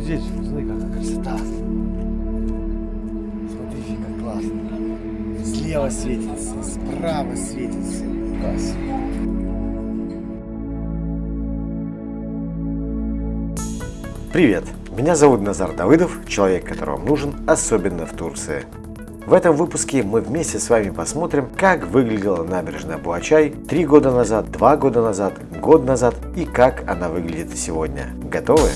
здесь, смотри, какая красота. Смотрите, как классно. Слева светится, справа светится. Класс. Привет! Меня зовут Назар Давыдов, человек, который вам нужен, особенно в Турции. В этом выпуске мы вместе с вами посмотрим, как выглядела набережная Буачай три года назад, два года назад, год назад и как она выглядит сегодня. Готовы?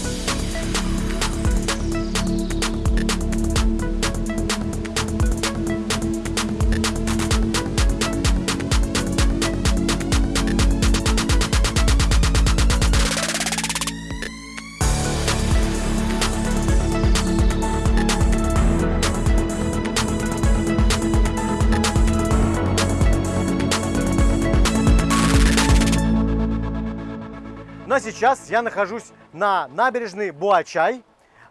Но сейчас я нахожусь на набережной Буачай,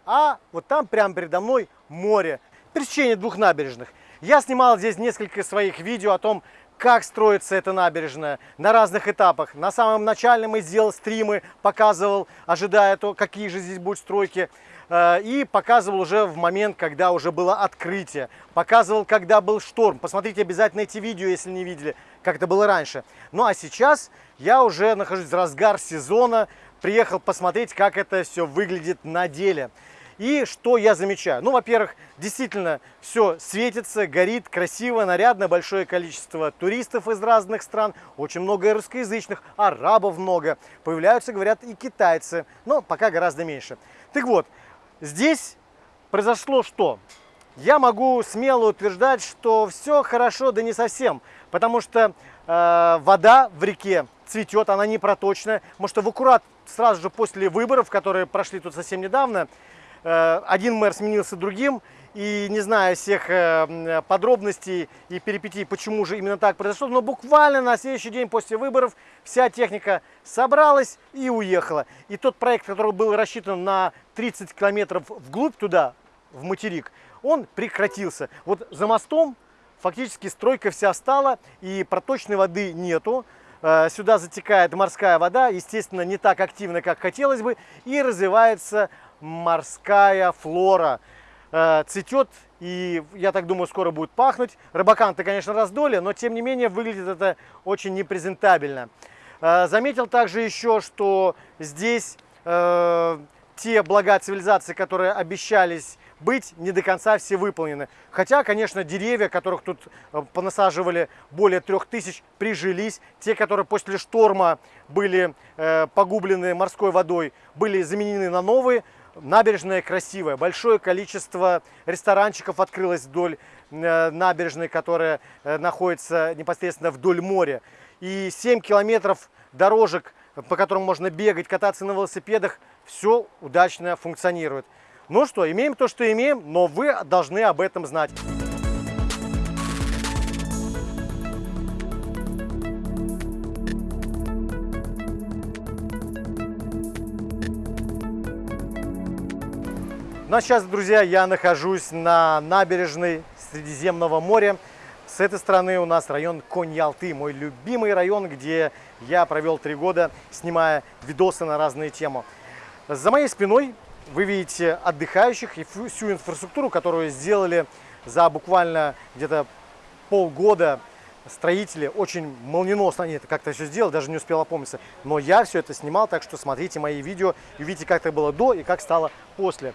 а вот там прямо передо мной море. Пересечение двух набережных. Я снимал здесь несколько своих видео о том, как строится эта набережная на разных этапах. На самом начальном я сделал стримы, показывал, ожидая то, какие же здесь будут стройки. Э, и показывал уже в момент, когда уже было открытие. Показывал, когда был шторм. Посмотрите обязательно эти видео, если не видели, как это было раньше. Ну а сейчас я уже нахожусь в разгар сезона. Приехал посмотреть, как это все выглядит на деле. И что я замечаю? Ну, во-первых, действительно все светится, горит, красиво, нарядно, большое количество туристов из разных стран, очень много русскоязычных, арабов много. Появляются, говорят, и китайцы, но пока гораздо меньше. Так вот, здесь произошло что? Я могу смело утверждать, что все хорошо, да не совсем, потому что э, вода в реке цветет, она не проточная. Может, в аккурат сразу же после выборов, которые прошли тут совсем недавно, Э, один мэр сменился другим, и не знаю всех э, подробностей и перипетий, почему же именно так произошло, но буквально на следующий день после выборов вся техника собралась и уехала. И тот проект, который был рассчитан на 30 километров вглубь туда, в материк, он прекратился. Вот за мостом фактически стройка вся стала, и проточной воды нету. Э, сюда затекает морская вода, естественно, не так активно, как хотелось бы, и развивается морская флора. Э, цветет и, я так думаю, скоро будет пахнуть. Рыбакан-то, конечно, раздолье, но тем не менее выглядит это очень непрезентабельно. Э, заметил также еще, что здесь те блага цивилизации, которые обещались быть, не до конца все выполнены. Хотя, конечно, деревья, которых тут понасаживали более трех тысяч, прижились. Те, которые после шторма были э, погублены морской водой, были заменены на новые. Набережная красивая, большое количество ресторанчиков открылось вдоль э, набережной, которая э, находится непосредственно вдоль моря. И 7 километров дорожек, по которым можно бегать, кататься на велосипедах, все удачно функционирует. Ну что, имеем то, что имеем, но вы должны об этом знать. Ну а сейчас, друзья, я нахожусь на набережной Средиземного моря. С этой стороны у нас район Конь-Ялты, мой любимый район, где я провел три года, снимая видосы на разные темы. За моей спиной вы видите отдыхающих и всю инфраструктуру, которую сделали за буквально где-то полгода строители очень молниеносно они это как-то все сделали, даже не успел опомниться. Но я все это снимал, так что смотрите мои видео и видите, как это было до и как стало после.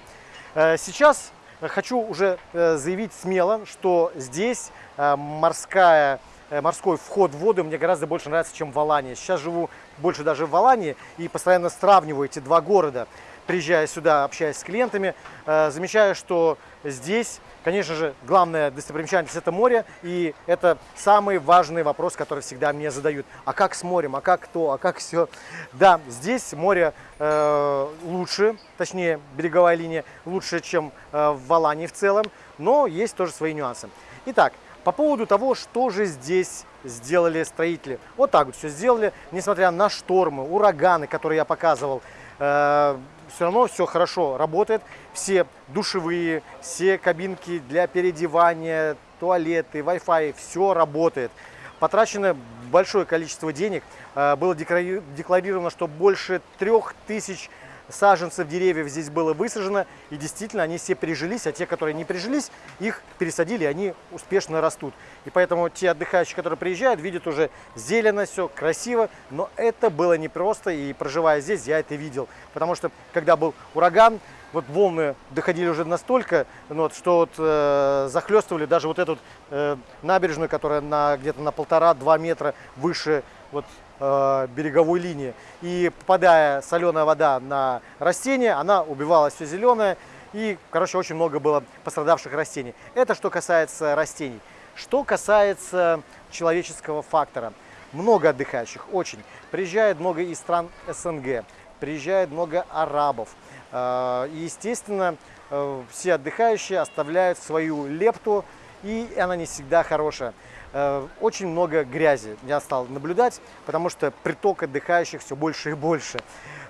Э, сейчас хочу уже э, заявить смело, что здесь э, морская, морской вход в воду мне гораздо больше нравится, чем в Алании. Сейчас живу больше даже в Алании и постоянно сравниваю эти два города приезжая сюда, общаясь с клиентами, э, замечаю, что здесь, конечно же, главная достопримечательность – это море, и это самый важный вопрос, который всегда мне задают. А как с морем, а как то, а как все? Да, здесь море э, лучше, точнее, береговая линия лучше, чем э, в Алании в целом, но есть тоже свои нюансы. Итак, по поводу того, что же здесь сделали строители. Вот так вот все сделали, несмотря на штормы, ураганы, которые я показывал, э, все равно все хорошо работает. Все душевые, все кабинки для переодевания, туалеты, Wi-Fi, все работает. Потрачено большое количество денег. Э, было декларировано, что больше трех тысяч саженцев деревьев здесь было высажено, и действительно они все прижились, а те, которые не прижились, их пересадили, и они успешно растут. И поэтому те отдыхающие, которые приезжают, видят уже зелено все, красиво, но это было непросто, и проживая здесь, я это видел. Потому что, когда был ураган, вот волны доходили уже настолько, ну, вот, что вот, э, захлестывали даже вот эту э, набережную, которая на, где-то на полтора-два метра выше вот, э, береговой линии. И попадая соленая вода на растения, она убивала все зеленое. И, короче, очень много было пострадавших растений. Это что касается растений. Что касается человеческого фактора. Много отдыхающих, очень. Приезжает много из стран СНГ, приезжает много арабов. Э, и, естественно, э, все отдыхающие оставляют свою лепту, и она не всегда хорошая. Э, очень много грязи я стал наблюдать, потому что приток отдыхающих все больше и больше.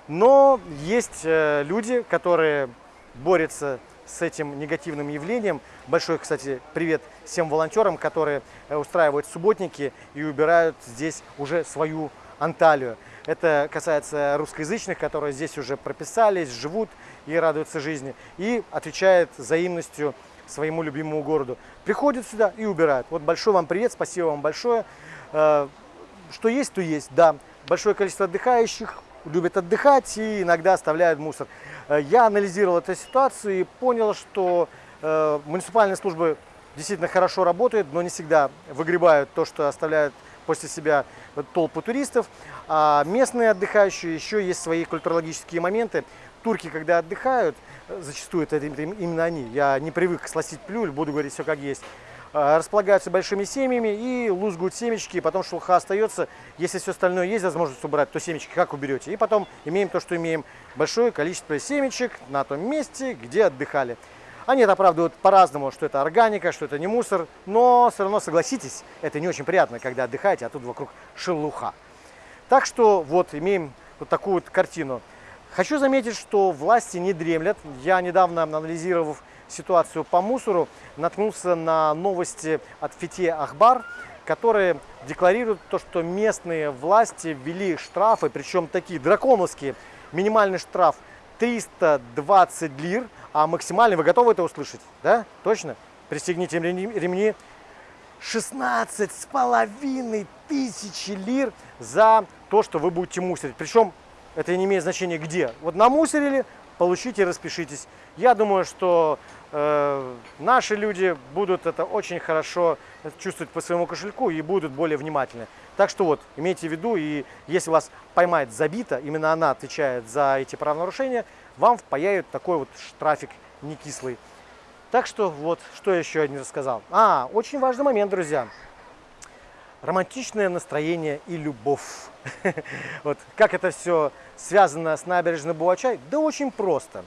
Но есть люди, которые борются с этим негативным явлением. Большой, кстати, привет всем волонтерам, которые устраивают субботники и убирают здесь уже свою Анталию. Это касается русскоязычных, которые здесь уже прописались, живут и радуются жизни. И отвечает взаимностью своему любимому городу. Приходят сюда и убирают. Вот большой вам привет, спасибо вам большое. Э, что есть, то есть, да. Большое количество отдыхающих любят отдыхать и иногда оставляют мусор. Э, я анализировал эту ситуацию и понял, что э, муниципальные службы действительно хорошо работают, но не всегда выгребают то, что оставляют после себя толпу туристов. А местные отдыхающие еще есть свои культурологические моменты. Турки, когда отдыхают, зачастую это, именно они, я не привык сластить плюль, буду говорить все как есть, а, располагаются большими семьями и лузгают семечки, потом шелуха остается. Если все остальное есть возможность убрать, то семечки как уберете? И потом имеем то, что имеем. Большое количество семечек на том месте, где отдыхали. Они это оправдывают по-разному, что это органика, что это не мусор, но все равно согласитесь, это не очень приятно, когда отдыхаете, а тут вокруг шелуха. Так что вот имеем вот такую вот картину. Хочу заметить, что власти не дремлят. Я недавно, анализировав ситуацию по мусору, наткнулся на новости от Фите Ахбар, которые декларируют то, что местные власти ввели штрафы, причем такие драконовские. Минимальный штраф 320 лир – а максимально вы готовы это услышать? Да? Точно? Пристегните ремни. 16 с половиной тысячи лир за то, что вы будете мусорить. Причем это не имеет значения где. Вот намусорили, получите, распишитесь. Я думаю, что наши люди будут это очень хорошо чувствовать по своему кошельку и будут более внимательны. Так что вот, имейте в виду, и если вас поймает забита, именно она отвечает за эти правонарушения, вам впаяют такой вот штрафик не кислый. Так что вот, что еще я не рассказал. А, очень важный момент, друзья. Романтичное настроение и любовь. Вот как это все связано с набережной Буачай? Да очень просто.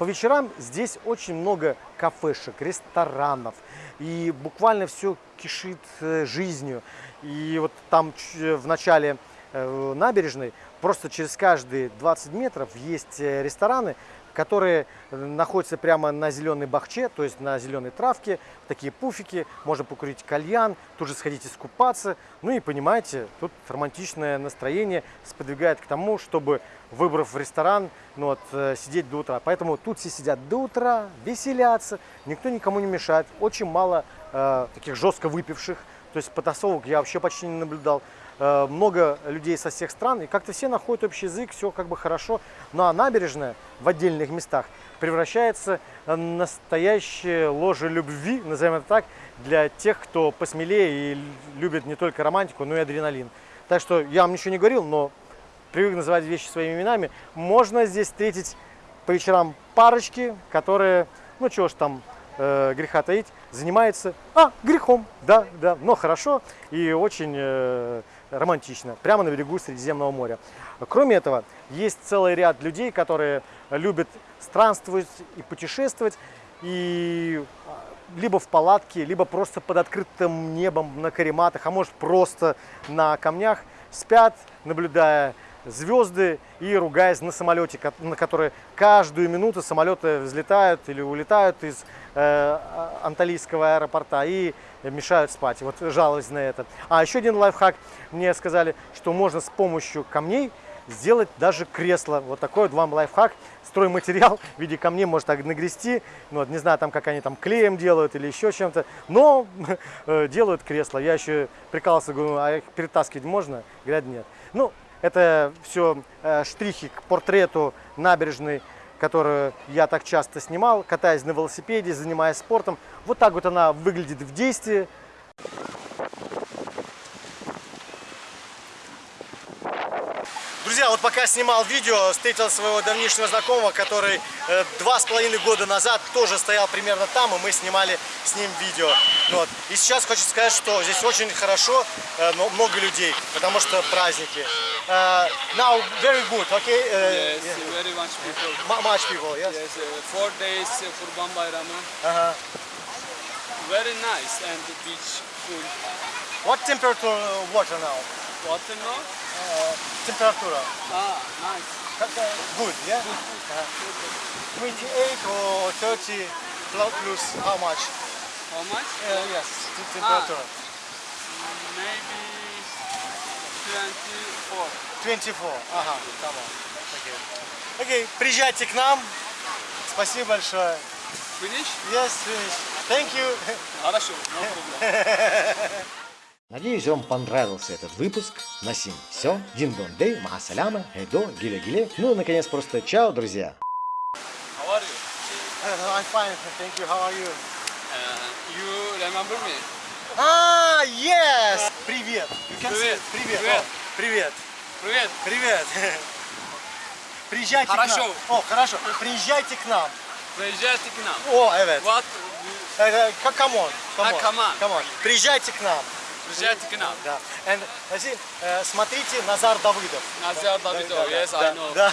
По вечерам здесь очень много кафешек, ресторанов. И буквально все кишит э, жизнью. И вот там в начале э, набережной Просто через каждые 20 метров есть э, рестораны, которые находятся прямо на зеленой бахче, то есть на зеленой травке, такие пуфики, можно покурить кальян, тут же сходить искупаться. Ну и понимаете, тут романтичное настроение сподвигает к тому, чтобы, выбрав ресторан, ну вот, э, сидеть до утра. Поэтому тут все сидят до утра, веселятся, никто никому не мешает. Очень мало э, таких жестко выпивших, то есть потасовок я вообще почти не наблюдал. Э, много людей со всех стран, и как-то все находят общий язык, все как бы хорошо. Ну а набережная в отдельных местах превращается в настоящее ложе любви, назовем это так, для тех, кто посмелее и любит не только романтику, но и адреналин. Так что я вам ничего не говорил, но привык называть вещи своими именами. Можно здесь встретить по вечерам парочки, которые, ну чего ж там, э, греха таить, занимается, а, грехом, да, да, но хорошо и очень э, романтично, прямо на берегу Средиземного моря. Кроме этого, есть целый ряд людей, которые любят странствовать и путешествовать, и а, либо в палатке, либо просто под открытым небом на карематах, а может просто на камнях спят, наблюдая звезды и ругаясь на самолете, на который каждую минуту самолеты взлетают или улетают из э, Анталийского аэропорта и мешают спать. Вот жаловались на это. А еще один лайфхак. Мне сказали, что можно с помощью камней сделать даже кресло. Вот такой вот вам лайфхак. Стройматериал в виде камней может нагрести. Ну, вот, не знаю, там как они там клеем делают или еще чем-то. Но э, делают кресло. Я еще прикалывался, говорю, а их перетаскивать можно? Говорят, нет. Ну, это все штрихи к портрету набережной, которую я так часто снимал, катаясь на велосипеде, занимаясь спортом. Вот так вот она выглядит в действии. Вот пока снимал видео, встретил своего давнишнего знакомого, который э, два с половиной года назад тоже стоял примерно там, и мы снимали с ним видео. Вот. И сейчас хочу сказать, что здесь очень хорошо, э, но много людей, потому что праздники. Uh, now very good, okay? Uh, Yes, very much people. mu- much people, yes? Yes, uh, four days uh, Kurban Bayramı. Uh-huh. Very nice and beach full. What temperature uh, water now? Water no? Uh, temperature. Ah, nice. Good, yeah? Uh-huh. 28 or 30 plus how much? How much? Uh, yes, temperature. Maybe 24. 24. Ага, come on. Окей. Окей, приезжайте к нам. Спасибо большое. Finish? Yes, finish. Thank you. Хорошо, no problem. Надеюсь, вам понравился этот выпуск. На сим все. Дин дон дей, махасаляма, эдо, гиле гиле. Ну, наконец, просто чао, друзья. How are you? Uh, I'm fine, thank you. How are you? Uh, you remember me? Ah, yes. Привет. Привет. привет. Привет. Привет. Привет. Привет. Приезжайте к Хорошо. нам. О, хорошо. Приезжайте к нам. Приезжайте к нам. О, evet. What? К- Come on. Come on. come on. Come on. Приезжайте к нам. Приезжайте к нам. Да. And, значит, э, смотрите Назар Давыдов. Назар Давидов, yes, I know. Да.